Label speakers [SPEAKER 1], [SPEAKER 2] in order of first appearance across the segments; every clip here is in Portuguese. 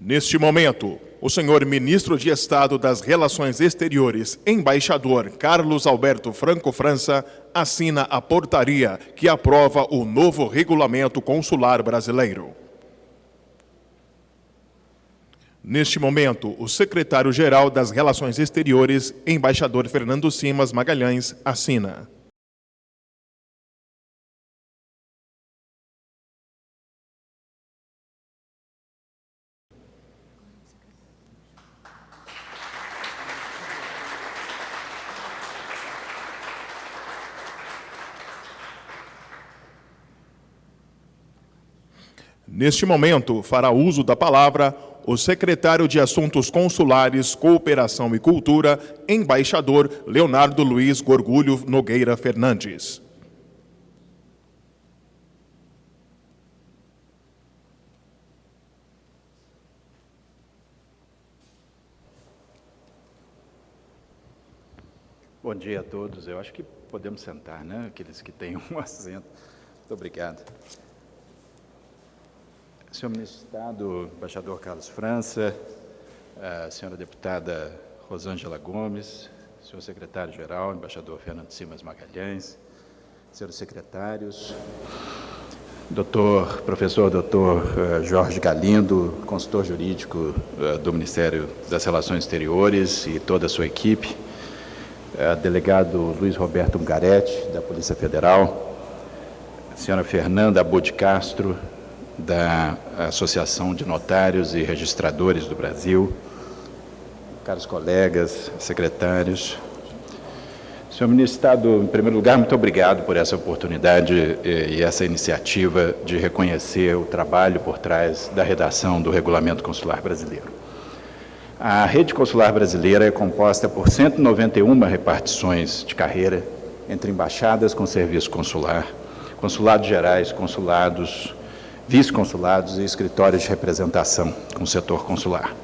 [SPEAKER 1] Neste momento, o senhor ministro de Estado das Relações Exteriores, embaixador Carlos Alberto Franco França, assina a portaria que aprova o novo regulamento consular brasileiro. Neste momento, o secretário-geral das Relações Exteriores, embaixador Fernando Simas Magalhães, assina. Neste momento, fará uso da palavra o secretário de Assuntos Consulares, Cooperação e Cultura, embaixador Leonardo Luiz Gorgulho Nogueira Fernandes.
[SPEAKER 2] Bom dia a todos. Eu acho que podemos sentar, né? Aqueles que têm um assento. Muito obrigado. Senhor Ministro de Estado, embaixador Carlos França, a senhora deputada Rosângela Gomes, senhor secretário-geral, embaixador Fernando Simas Magalhães, senhores secretários, doutor, professor doutor eh, Jorge Galindo, consultor jurídico eh, do Ministério das Relações Exteriores e toda a sua equipe, eh, delegado Luiz Roberto Ungaretti, da Polícia Federal, senhora Fernanda Abud Castro, da Associação de Notários e Registradores do Brasil, caros colegas, secretários. Senhor Ministro Estado, em primeiro lugar, muito obrigado por essa oportunidade e essa iniciativa de reconhecer o trabalho por trás da redação do Regulamento Consular Brasileiro. A rede consular brasileira é composta por 191 repartições de carreira entre embaixadas com serviço consular, consulados gerais, consulados vice-consulados e escritórios de representação com o setor consular.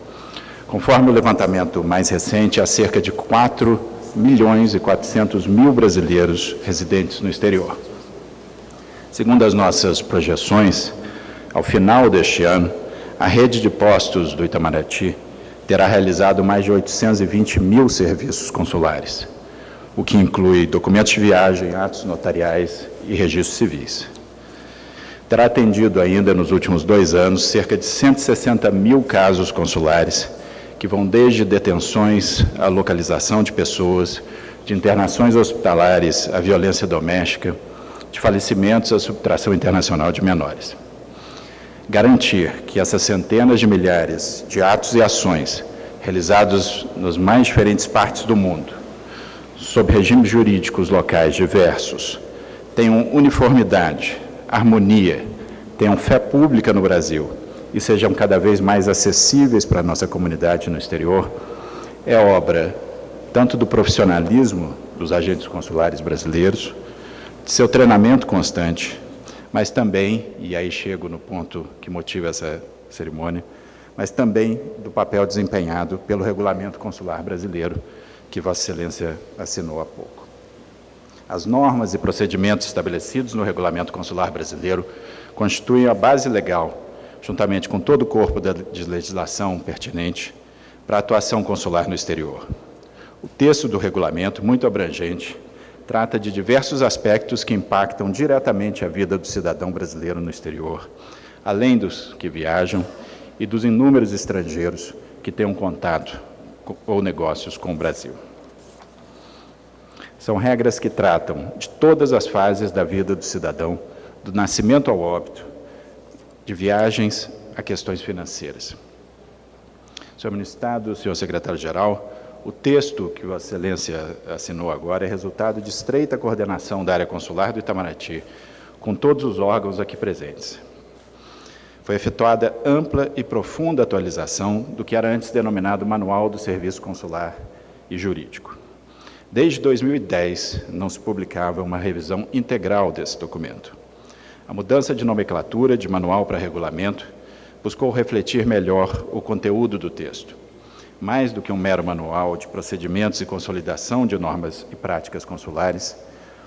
[SPEAKER 2] Conforme o levantamento mais recente, há cerca de 4 milhões e 400 mil brasileiros residentes no exterior. Segundo as nossas projeções, ao final deste ano, a rede de postos do Itamaraty terá realizado mais de 820 mil serviços consulares, o que inclui documentos de viagem, atos notariais e registros civis terá atendido ainda nos últimos dois anos cerca de 160 mil casos consulares, que vão desde detenções à localização de pessoas, de internações hospitalares à violência doméstica, de falecimentos à subtração internacional de menores. Garantir que essas centenas de milhares de atos e ações realizados nas mais diferentes partes do mundo, sob regimes jurídicos locais diversos, tenham uniformidade, harmonia, tenham fé pública no Brasil e sejam cada vez mais acessíveis para a nossa comunidade no exterior, é obra tanto do profissionalismo dos agentes consulares brasileiros, de seu treinamento constante, mas também, e aí chego no ponto que motiva essa cerimônia, mas também do papel desempenhado pelo Regulamento Consular Brasileiro, que Vossa Excelência assinou há pouco. As normas e procedimentos estabelecidos no Regulamento Consular Brasileiro constituem a base legal, juntamente com todo o corpo de legislação pertinente, para a atuação consular no exterior. O texto do regulamento, muito abrangente, trata de diversos aspectos que impactam diretamente a vida do cidadão brasileiro no exterior, além dos que viajam e dos inúmeros estrangeiros que um contato ou negócios com o Brasil. São regras que tratam de todas as fases da vida do cidadão, do nascimento ao óbito, de viagens a questões financeiras. Senhor Ministro Estado, senhor secretário-geral, o texto que Vossa Excelência assinou agora é resultado de estreita coordenação da área consular do Itamaraty, com todos os órgãos aqui presentes. Foi efetuada ampla e profunda atualização do que era antes denominado Manual do Serviço Consular e Jurídico. Desde 2010, não se publicava uma revisão integral desse documento. A mudança de nomenclatura de manual para regulamento buscou refletir melhor o conteúdo do texto. Mais do que um mero manual de procedimentos e consolidação de normas e práticas consulares,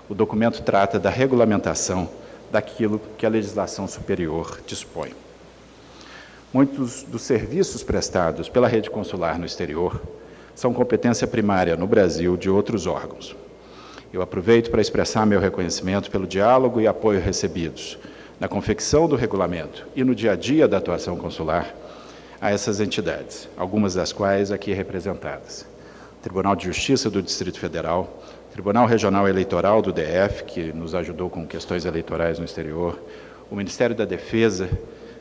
[SPEAKER 2] o documento trata da regulamentação daquilo que a legislação superior dispõe. Muitos dos serviços prestados pela rede consular no exterior são competência primária no Brasil de outros órgãos. Eu aproveito para expressar meu reconhecimento pelo diálogo e apoio recebidos na confecção do regulamento e no dia a dia da atuação consular a essas entidades, algumas das quais aqui representadas. Tribunal de Justiça do Distrito Federal, Tribunal Regional Eleitoral do DF, que nos ajudou com questões eleitorais no exterior, o Ministério da Defesa,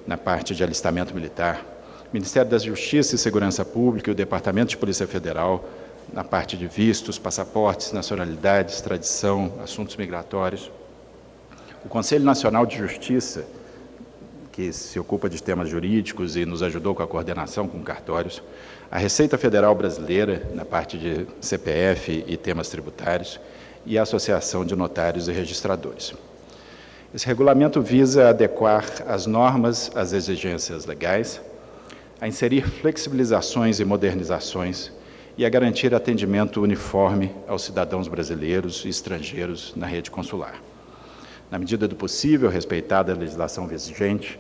[SPEAKER 2] na parte de alistamento militar, Ministério da Justiça e Segurança Pública e o Departamento de Polícia Federal, na parte de vistos, passaportes, nacionalidades, tradição, assuntos migratórios. O Conselho Nacional de Justiça, que se ocupa de temas jurídicos e nos ajudou com a coordenação com cartórios, a Receita Federal Brasileira, na parte de CPF e temas tributários, e a Associação de Notários e Registradores. Esse regulamento visa adequar as normas às exigências legais, a inserir flexibilizações e modernizações e a garantir atendimento uniforme aos cidadãos brasileiros e estrangeiros na rede consular. Na medida do possível, respeitada a legislação vigente,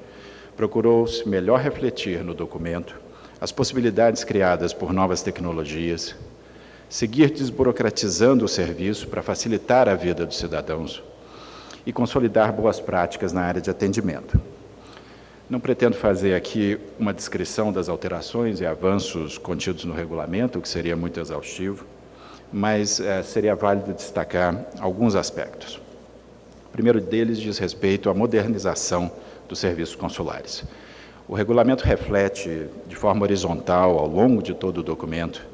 [SPEAKER 2] procurou-se melhor refletir no documento as possibilidades criadas por novas tecnologias, seguir desburocratizando o serviço para facilitar a vida dos cidadãos e consolidar boas práticas na área de atendimento. Não pretendo fazer aqui uma descrição das alterações e avanços contidos no regulamento, o que seria muito exaustivo, mas é, seria válido destacar alguns aspectos. O primeiro deles diz respeito à modernização dos serviços consulares. O regulamento reflete, de forma horizontal, ao longo de todo o documento,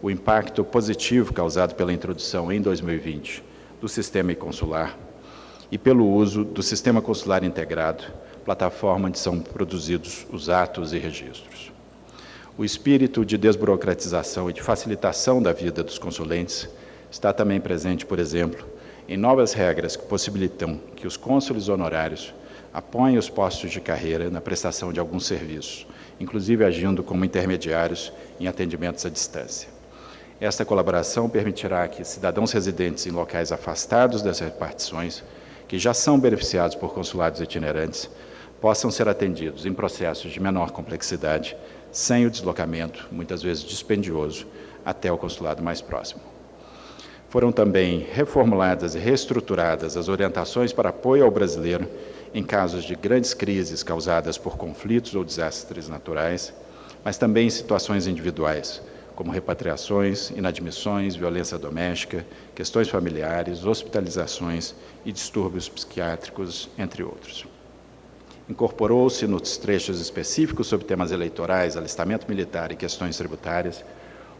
[SPEAKER 2] o impacto positivo causado pela introdução em 2020 do sistema consular e pelo uso do sistema consular integrado, plataforma onde são produzidos os atos e registros. O espírito de desburocratização e de facilitação da vida dos consulentes está também presente, por exemplo, em novas regras que possibilitam que os cônsules honorários apoiem os postos de carreira na prestação de alguns serviços, inclusive agindo como intermediários em atendimentos à distância. Esta colaboração permitirá que cidadãos residentes em locais afastados das repartições, que já são beneficiados por consulados itinerantes, possam ser atendidos em processos de menor complexidade, sem o deslocamento, muitas vezes dispendioso, até o consulado mais próximo. Foram também reformuladas e reestruturadas as orientações para apoio ao brasileiro em casos de grandes crises causadas por conflitos ou desastres naturais, mas também em situações individuais, como repatriações, inadmissões, violência doméstica, questões familiares, hospitalizações e distúrbios psiquiátricos, entre outros. Incorporou-se nos trechos específicos sobre temas eleitorais, alistamento militar e questões tributárias,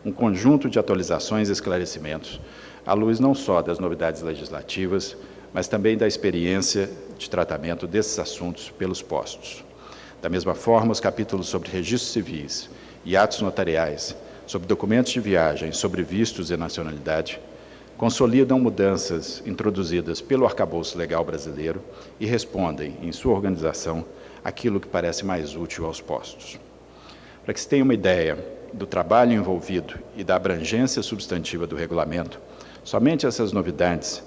[SPEAKER 2] um conjunto de atualizações e esclarecimentos, à luz não só das novidades legislativas, mas também da experiência de tratamento desses assuntos pelos postos. Da mesma forma, os capítulos sobre registros civis e atos notariais, sobre documentos de viagem, sobre vistos e nacionalidade, consolidam mudanças introduzidas pelo arcabouço legal brasileiro e respondem, em sua organização, aquilo que parece mais útil aos postos. Para que se tenha uma ideia do trabalho envolvido e da abrangência substantiva do regulamento, somente essas novidades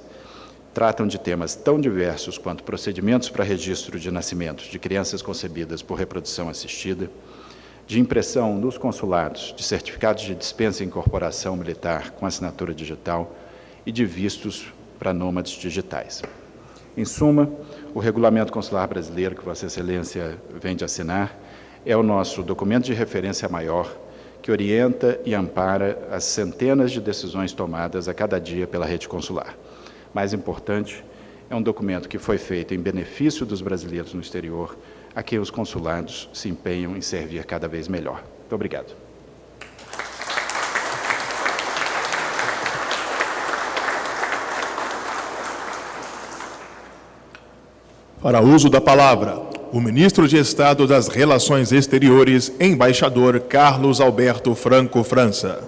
[SPEAKER 2] tratam de temas tão diversos quanto procedimentos para registro de nascimentos de crianças concebidas por reprodução assistida, de impressão nos consulados de certificados de dispensa e incorporação militar com assinatura digital, e de vistos para nômades digitais. Em suma, o Regulamento Consular Brasileiro, que Vossa Excelência vem de assinar, é o nosso documento de referência maior que orienta e ampara as centenas de decisões tomadas a cada dia pela rede consular. Mais importante, é um documento que foi feito em benefício dos brasileiros no exterior, a quem os consulados se empenham em servir cada vez melhor. Muito obrigado.
[SPEAKER 1] Para uso da palavra, o ministro de Estado das Relações Exteriores, embaixador Carlos Alberto Franco França.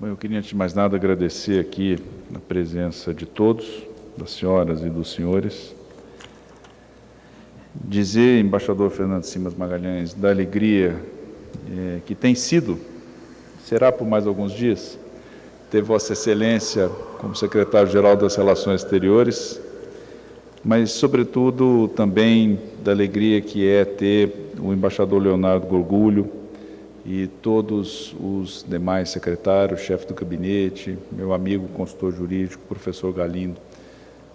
[SPEAKER 3] Bom, eu queria, antes de mais nada, agradecer aqui a presença de todos, das senhoras e dos senhores, dizer, embaixador Fernando Simas Magalhães, da alegria é, que tem sido, será por mais alguns dias, ter Vossa Excelência como secretário-geral das Relações Exteriores, mas, sobretudo, também da alegria que é ter o embaixador Leonardo Gorgulho e todos os demais secretários, chefe do gabinete, meu amigo consultor jurídico, professor Galindo,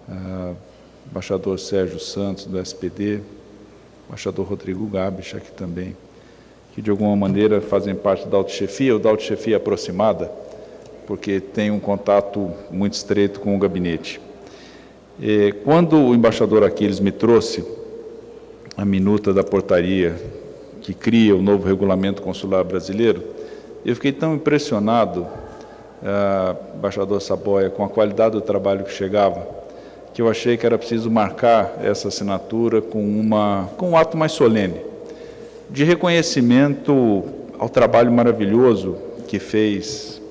[SPEAKER 3] uh, embaixador Sérgio Santos, do SPD, embaixador Rodrigo Gabich aqui também, que de alguma maneira fazem parte da autochefia, ou da autochefia aproximada, porque tem um contato muito estreito com o gabinete. Quando o embaixador Aquiles me trouxe a minuta da portaria que cria o novo regulamento consular brasileiro, eu fiquei tão impressionado, uh, embaixador Saboia, com a qualidade do trabalho que chegava, que eu achei que era preciso marcar essa assinatura com, uma, com um ato mais solene, de reconhecimento ao trabalho maravilhoso que fez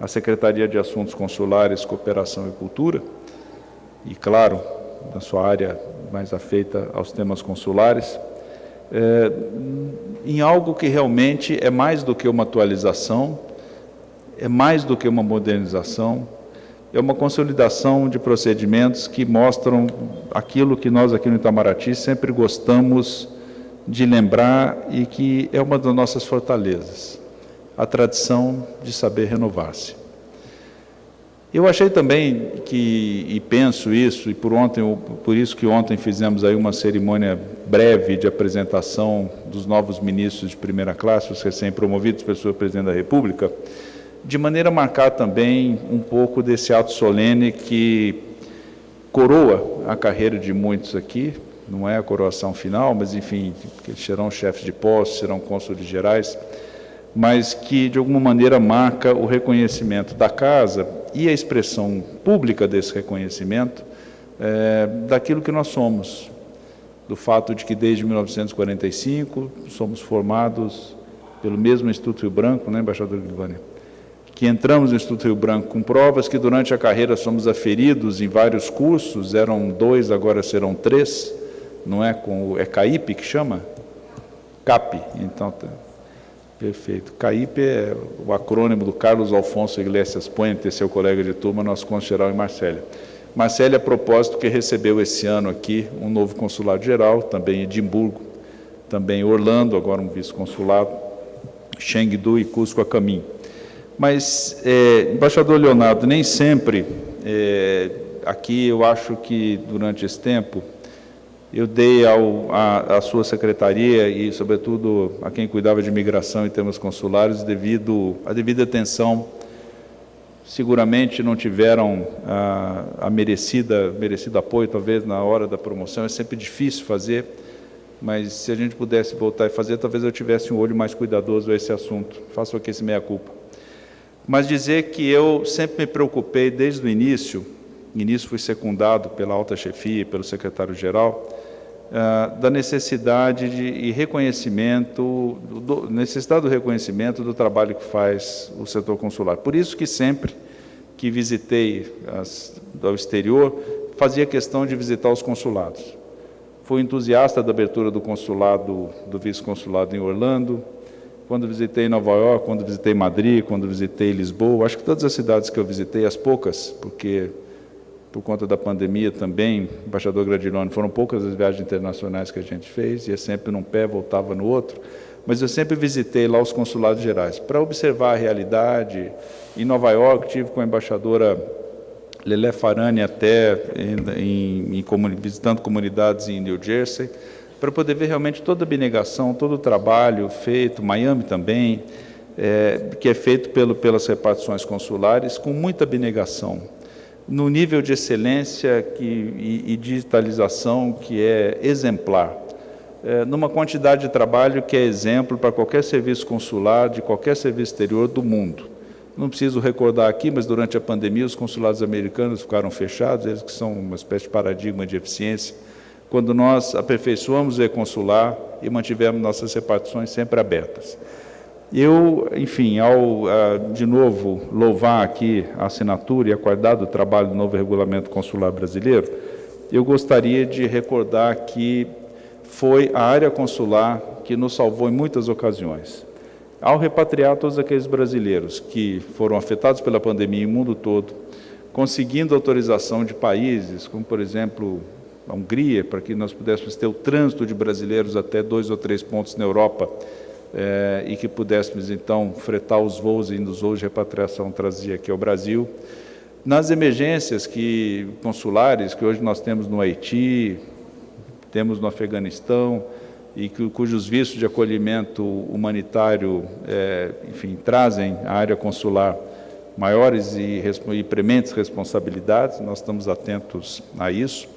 [SPEAKER 3] a Secretaria de Assuntos Consulares, Cooperação e Cultura, e, claro, na sua área mais afeita aos temas consulares, é, em algo que realmente é mais do que uma atualização, é mais do que uma modernização, é uma consolidação de procedimentos que mostram aquilo que nós aqui no Itamaraty sempre gostamos de lembrar e que é uma das nossas fortalezas a tradição de saber renovar-se. Eu achei também que, e penso isso, e por, ontem, por isso que ontem fizemos aí uma cerimônia breve de apresentação dos novos ministros de primeira classe, os recém-promovidos senhor Presidente da República, de maneira a marcar também um pouco desse ato solene que coroa a carreira de muitos aqui, não é a coroação final, mas enfim, que serão chefes de posse, serão cônsules gerais, mas que de alguma maneira marca o reconhecimento da casa e a expressão pública desse reconhecimento é, daquilo que nós somos, do fato de que desde 1945 somos formados pelo mesmo Instituto Rio Branco, né, embaixador Guilvânia? Que entramos no Instituto Rio Branco com provas que durante a carreira somos aferidos em vários cursos, eram dois, agora serão três, não é com é CAIP que chama? CAP, então Perfeito. CAIP é o acrônimo do Carlos Alfonso Iglesias Puente, seu colega de turma, nosso consul-geral em Marsella. Marsella, a propósito, que recebeu esse ano aqui um novo consulado-geral, também Edimburgo, também Orlando, agora um vice-consulado, Chengdu e Cusco a caminho. Mas, é, embaixador Leonardo, nem sempre, é, aqui eu acho que durante esse tempo, eu dei ao, a, a, sua secretaria e, sobretudo, a quem cuidava de imigração e temas consulares, devido a devida atenção. Seguramente não tiveram a, a merecida merecido apoio, talvez na hora da promoção. É sempre difícil fazer, mas se a gente pudesse voltar e fazer, talvez eu tivesse um olho mais cuidadoso a esse assunto. Faço aqui esse meia culpa. Mas dizer que eu sempre me preocupei desde o início início fui secundado pela alta chefia e pelo secretário-geral, uh, da necessidade de, e reconhecimento, do, necessidade do reconhecimento do trabalho que faz o setor consular. Por isso que sempre que visitei as, ao exterior, fazia questão de visitar os consulados. Fui entusiasta da abertura do consulado, do vice-consulado em Orlando, quando visitei Nova York, quando visitei Madrid, quando visitei Lisboa, acho que todas as cidades que eu visitei, as poucas, porque por conta da pandemia também, embaixador Gradiloni, foram poucas as viagens internacionais que a gente fez, ia sempre num pé, voltava no outro, mas eu sempre visitei lá os consulados gerais, para observar a realidade. Em Nova York, tive com a embaixadora Lelé Farani até em, em, em, visitando comunidades em New Jersey, para poder ver realmente toda a abnegação, todo o trabalho feito, Miami também, é, que é feito pelo, pelas repartições consulares, com muita abnegação no nível de excelência que, e, e digitalização que é exemplar, é, numa quantidade de trabalho que é exemplo para qualquer serviço consular, de qualquer serviço exterior do mundo. Não preciso recordar aqui, mas durante a pandemia os consulados americanos ficaram fechados, eles que são uma espécie de paradigma de eficiência, quando nós aperfeiçoamos o e-consular e mantivemos nossas repartições sempre abertas. Eu, enfim, ao de novo louvar aqui a assinatura e a qualidade do trabalho do novo regulamento consular brasileiro, eu gostaria de recordar que foi a área consular que nos salvou em muitas ocasiões. ao repatriar todos aqueles brasileiros que foram afetados pela pandemia no mundo todo, conseguindo autorização de países, como por exemplo a Hungria, para que nós pudéssemos ter o trânsito de brasileiros até dois ou três pontos na Europa eh, e que pudéssemos então fretar os voos e os voos de repatriação trazia aqui ao Brasil. Nas emergências que consulares que hoje nós temos no Haiti, temos no Afeganistão, e que, cujos vistos de acolhimento humanitário, é, enfim, trazem à área consular maiores e, e prementes responsabilidades, nós estamos atentos a isso.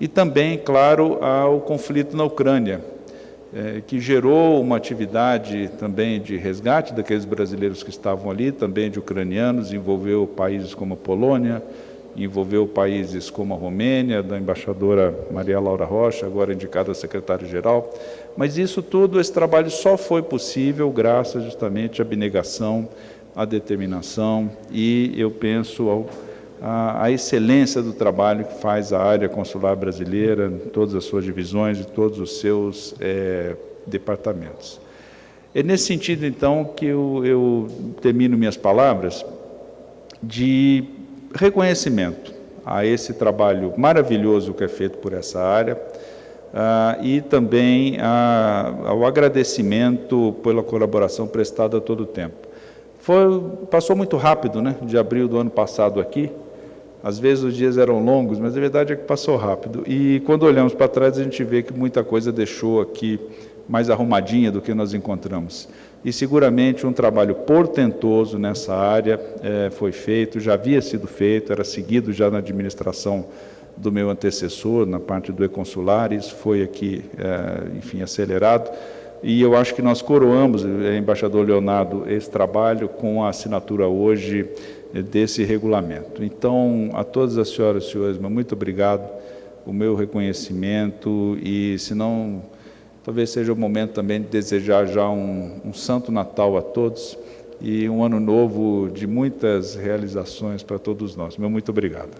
[SPEAKER 3] E também, claro, ao conflito na Ucrânia, é, que gerou uma atividade também de resgate daqueles brasileiros que estavam ali, também de ucranianos, envolveu países como a Polônia, envolveu países como a Romênia, da embaixadora Maria Laura Rocha, agora indicada secretária-geral. Mas isso tudo, esse trabalho só foi possível graças justamente à abnegação, à determinação e, eu penso, ao, à, à excelência do trabalho que faz a área consular brasileira, todas as suas divisões e todos os seus é, departamentos. É nesse sentido, então, que eu, eu termino minhas palavras de reconhecimento a esse trabalho maravilhoso que é feito por essa área uh, e também a, ao agradecimento pela colaboração prestada a todo o tempo. Foi, passou muito rápido, né, de abril do ano passado aqui, às vezes os dias eram longos, mas a verdade é que passou rápido. E quando olhamos para trás, a gente vê que muita coisa deixou aqui mais arrumadinha do que nós encontramos e seguramente um trabalho portentoso nessa área é, foi feito, já havia sido feito, era seguido já na administração do meu antecessor, na parte do e-consular, isso foi aqui, é, enfim, acelerado, e eu acho que nós coroamos, é, embaixador Leonardo, esse trabalho com a assinatura hoje desse regulamento. Então, a todas as senhoras e senhores, muito obrigado, o meu reconhecimento, e se não Talvez seja o momento também de desejar já um, um Santo Natal a todos e um ano novo de muitas realizações para todos nós. Meu muito obrigado.